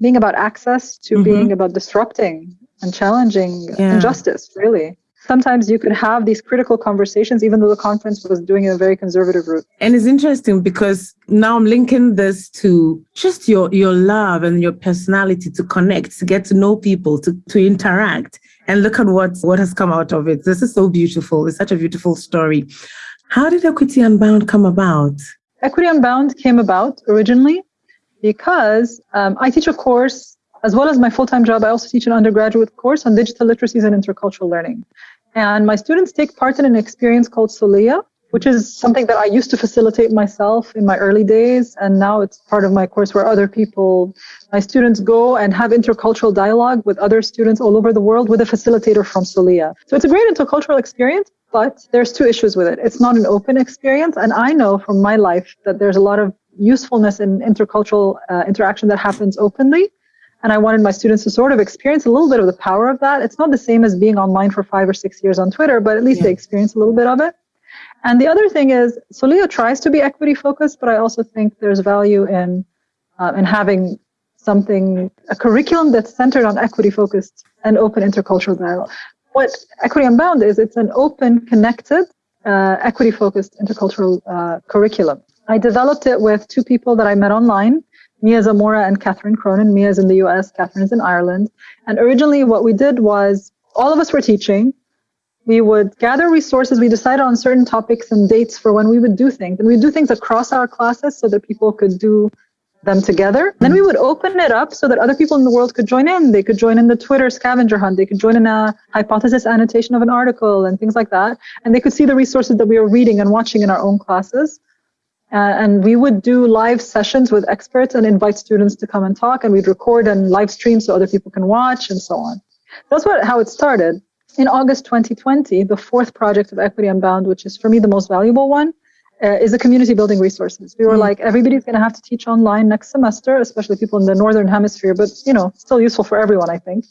being about access to mm-hmm. being about disrupting and challenging yeah. injustice, really sometimes you could have these critical conversations, even though the conference was doing in a very conservative route. And it's interesting because now I'm linking this to just your your love and your personality to connect, to get to know people, to, to interact and look at what, what has come out of it. This is so beautiful. It's such a beautiful story. How did Equity Unbound come about? Equity Unbound came about originally because um, I teach a course, as well as my full time job, I also teach an undergraduate course on digital literacies and intercultural learning. And my students take part in an experience called Soliya, which is something that I used to facilitate myself in my early days. And now it's part of my course where other people, my students go and have intercultural dialogue with other students all over the world with a facilitator from Soliya. So it's a great intercultural experience, but there's two issues with it. It's not an open experience. And I know from my life that there's a lot of usefulness in intercultural uh, interaction that happens openly. And I wanted my students to sort of experience a little bit of the power of that. It's not the same as being online for five or six years on Twitter, but at least yeah. they experience a little bit of it. And the other thing is, Soliya tries to be equity focused, but I also think there's value in uh, in having something a curriculum that's centered on equity focused and open intercultural dialogue. What Equity Unbound is, it's an open, connected, uh, equity focused intercultural uh, curriculum. I developed it with two people that I met online. Mia Zamora and Catherine Cronin. Mia's in the US, Catherine's in Ireland. And originally what we did was all of us were teaching we would gather resources. We decided on certain topics and dates for when we would do things. And we'd do things across our classes so that people could do them together. Then we would open it up so that other people in the world could join in. They could join in the Twitter scavenger hunt. They could join in a hypothesis annotation of an article and things like that. And they could see the resources that we were reading and watching in our own classes. Uh, and we would do live sessions with experts and invite students to come and talk. And we'd record and live stream so other people can watch and so on. That's what how it started in August 2020, the fourth project of Equity Unbound, which is for me the most valuable one, uh, is the community building resources. We were mm. like, everybody's going to have to teach online next semester, especially people in the northern hemisphere, but you know, still useful for everyone, I think.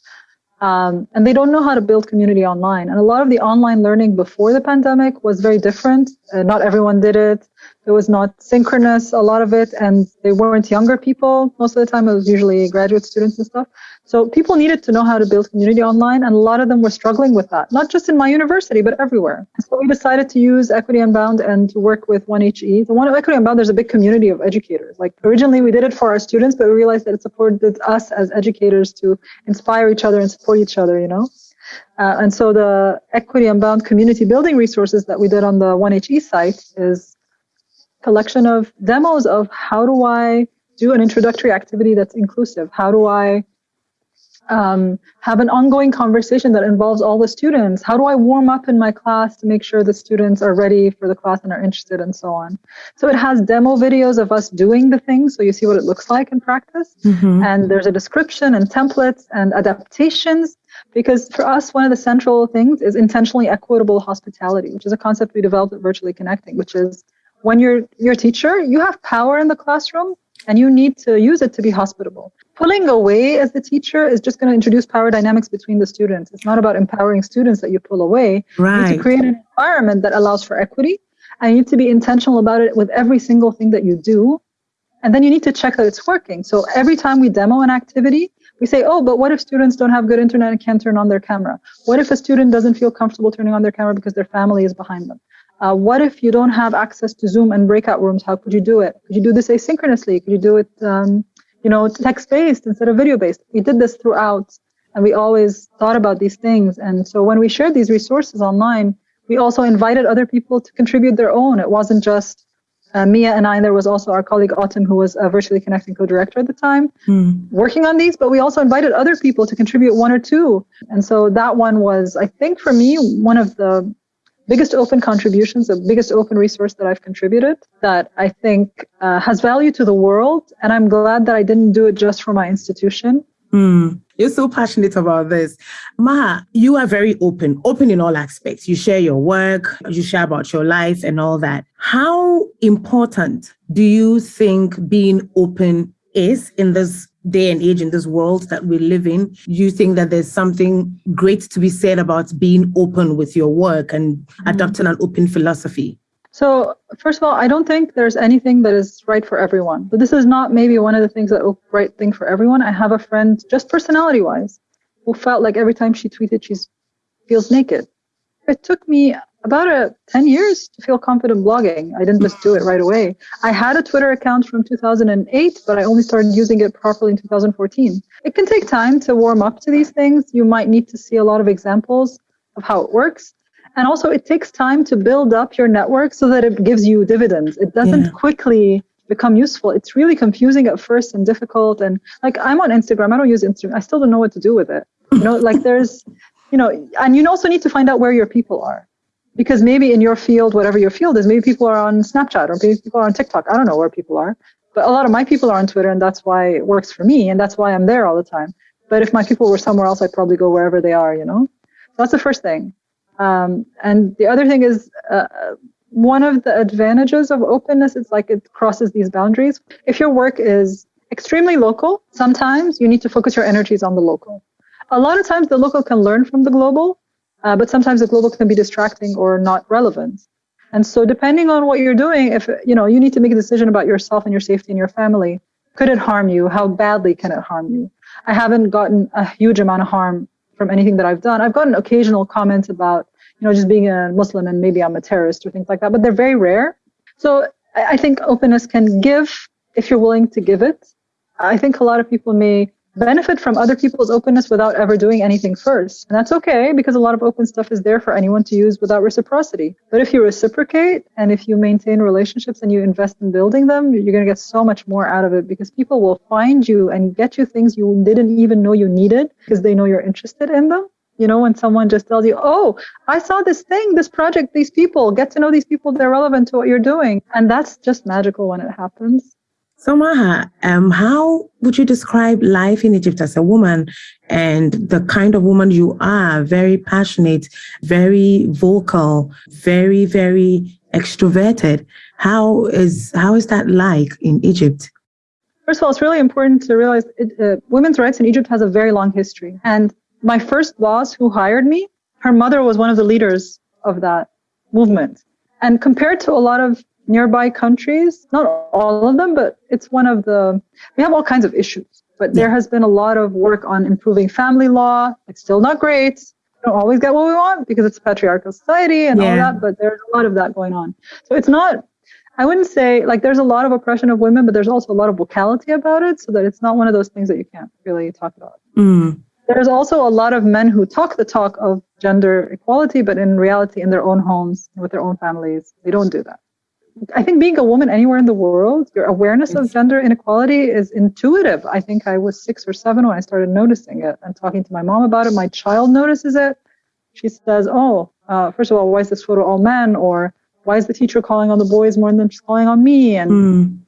Um, and they don't know how to build community online. And a lot of the online learning before the pandemic was very different. Uh, not everyone did it. It was not synchronous, a lot of it, and they weren't younger people. Most of the time, it was usually graduate students and stuff. So people needed to know how to build community online, and a lot of them were struggling with that, not just in my university, but everywhere. So we decided to use Equity Unbound and to work with 1HE. The one Equity Unbound, there's a big community of educators. Like originally we did it for our students, but we realized that it supported us as educators to inspire each other and support each other, you know? Uh, and so the Equity Unbound community building resources that we did on the 1HE site is collection of demos of how do I do an introductory activity that's inclusive? How do I um, have an ongoing conversation that involves all the students. How do I warm up in my class to make sure the students are ready for the class and are interested and so on. So it has demo videos of us doing the things so you see what it looks like in practice. Mm-hmm. And there's a description and templates and adaptations because for us, one of the central things is intentionally equitable hospitality, which is a concept we developed at Virtually Connecting, which is when you're your teacher, you have power in the classroom and you need to use it to be hospitable. Pulling away as the teacher is just going to introduce power dynamics between the students. It's not about empowering students that you pull away. Right. You need to create an environment that allows for equity. And you need to be intentional about it with every single thing that you do. And then you need to check that it's working. So every time we demo an activity, we say, oh, but what if students don't have good internet and can't turn on their camera? What if a student doesn't feel comfortable turning on their camera because their family is behind them? Uh, what if you don't have access to Zoom and breakout rooms? How could you do it? Could you do this asynchronously? Could you do it, um, you know, text-based instead of video-based? We did this throughout, and we always thought about these things. And so when we shared these resources online, we also invited other people to contribute their own. It wasn't just uh, Mia and I, and there was also our colleague Autumn, who was a virtually connecting co-director at the time, mm. working on these. But we also invited other people to contribute one or two. And so that one was, I think, for me, one of the biggest open contributions, the biggest open resource that I've contributed that I think uh, has value to the world. And I'm glad that I didn't do it just for my institution. Mm, you're so passionate about this. Ma, you are very open, open in all aspects. You share your work, you share about your life and all that. How important do you think being open is in this day and age in this world that we live in, you think that there's something great to be said about being open with your work and mm-hmm. adopting an open philosophy? So, first of all, I don't think there's anything that is right for everyone. But this is not maybe one of the things that right thing for everyone. I have a friend, just personality wise, who felt like every time she tweeted, she feels naked. It took me about a 10 years to feel confident blogging. I didn't just do it right away. I had a Twitter account from 2008, but I only started using it properly in 2014. It can take time to warm up to these things. You might need to see a lot of examples of how it works. And also, it takes time to build up your network so that it gives you dividends. It doesn't yeah. quickly become useful. It's really confusing at first and difficult. And like, I'm on Instagram. I don't use Instagram. I still don't know what to do with it. You know, like there's, you know, and you also need to find out where your people are because maybe in your field, whatever your field is, maybe people are on Snapchat or maybe people are on TikTok. I don't know where people are, but a lot of my people are on Twitter, and that's why it works for me, and that's why I'm there all the time. But if my people were somewhere else, I'd probably go wherever they are. You know, so that's the first thing. Um, and the other thing is. Uh, one of the advantages of openness is like it crosses these boundaries. If your work is extremely local, sometimes you need to focus your energies on the local. A lot of times the local can learn from the global, uh, but sometimes the global can be distracting or not relevant. And so depending on what you're doing, if you know, you need to make a decision about yourself and your safety and your family. Could it harm you? How badly can it harm you? I haven't gotten a huge amount of harm from anything that I've done. I've gotten occasional comments about, you know, just being a Muslim and maybe I'm a terrorist or things like that, but they're very rare. So I think openness can give if you're willing to give it. I think a lot of people may benefit from other people's openness without ever doing anything first. And that's okay because a lot of open stuff is there for anyone to use without reciprocity. But if you reciprocate and if you maintain relationships and you invest in building them, you're going to get so much more out of it because people will find you and get you things you didn't even know you needed because they know you're interested in them. You know, when someone just tells you, oh, I saw this thing, this project, these people, get to know these people, they're relevant to what you're doing. And that's just magical when it happens. So, Maha, um, how would you describe life in Egypt as a woman and the kind of woman you are? Very passionate, very vocal, very, very extroverted. How is how is that like in Egypt? First of all, it's really important to realize it, uh, women's rights in Egypt has a very long history, and my first boss who hired me, her mother was one of the leaders of that movement. And compared to a lot of nearby countries, not all of them, but it's one of the, we have all kinds of issues. But there has been a lot of work on improving family law. It's still not great. We don't always get what we want because it's a patriarchal society and yeah. all that, but there's a lot of that going on. So it's not, I wouldn't say like there's a lot of oppression of women, but there's also a lot of vocality about it so that it's not one of those things that you can't really talk about. Mm. There's also a lot of men who talk the talk of gender equality, but in reality, in their own homes, with their own families, they don't do that. I think being a woman anywhere in the world, your awareness of gender inequality is intuitive. I think I was six or seven when I started noticing it and talking to my mom about it. My child notices it. She says, Oh, uh, first of all, why is this photo all men? Or why is the teacher calling on the boys more than she's calling on me? And mm.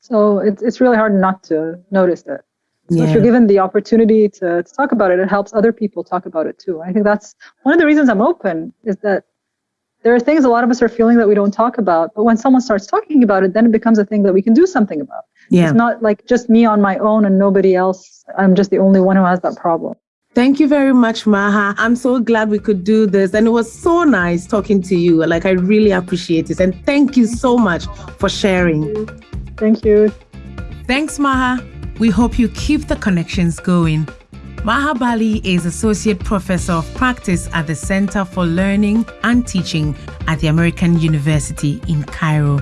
so it's, it's really hard not to notice it. So yeah. if you're given the opportunity to, to talk about it, it helps other people talk about it too. I think that's one of the reasons I'm open is that there are things a lot of us are feeling that we don't talk about. But when someone starts talking about it, then it becomes a thing that we can do something about. Yeah. It's not like just me on my own and nobody else. I'm just the only one who has that problem. Thank you very much, Maha. I'm so glad we could do this. And it was so nice talking to you. Like, I really appreciate it. And thank you so much for sharing. Thank you. Thanks, Maha. We hope you keep the connections going. Maha Bali is Associate Professor of Practice at the Center for Learning and Teaching at the American University in Cairo.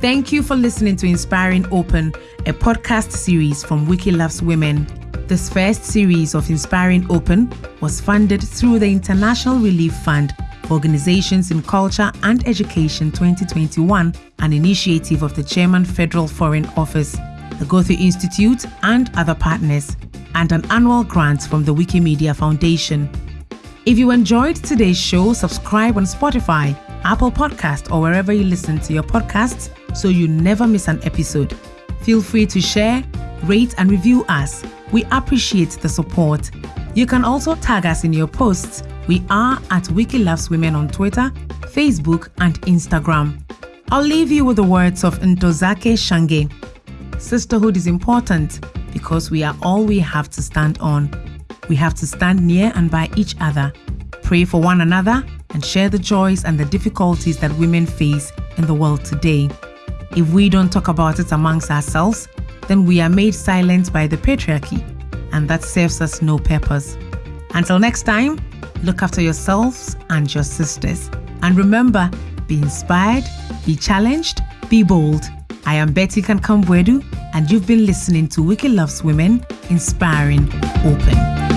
Thank you for listening to Inspiring Open, a podcast series from Wiki Loves Women. This first series of Inspiring Open was funded through the International Relief Fund for Organizations in Culture and Education 2021, an initiative of the German Federal Foreign Office, the Goethe Institute, and other partners and an annual grant from the Wikimedia Foundation. If you enjoyed today's show, subscribe on Spotify, Apple Podcast, or wherever you listen to your podcasts so you never miss an episode. Feel free to share, rate, and review us. We appreciate the support. You can also tag us in your posts. We are at Wiki Loves Women on Twitter, Facebook, and Instagram. I'll leave you with the words of Ntozake Shange. Sisterhood is important because we are all we have to stand on. We have to stand near and by each other, pray for one another, and share the joys and the difficulties that women face in the world today. If we don't talk about it amongst ourselves, then we are made silent by the patriarchy, and that serves us no purpose. Until next time, look after yourselves and your sisters. And remember, be inspired, be challenged, be bold. I am Betty Kankam-Boadu, and you've been listening to Wiki Loves Women Inspiring Open.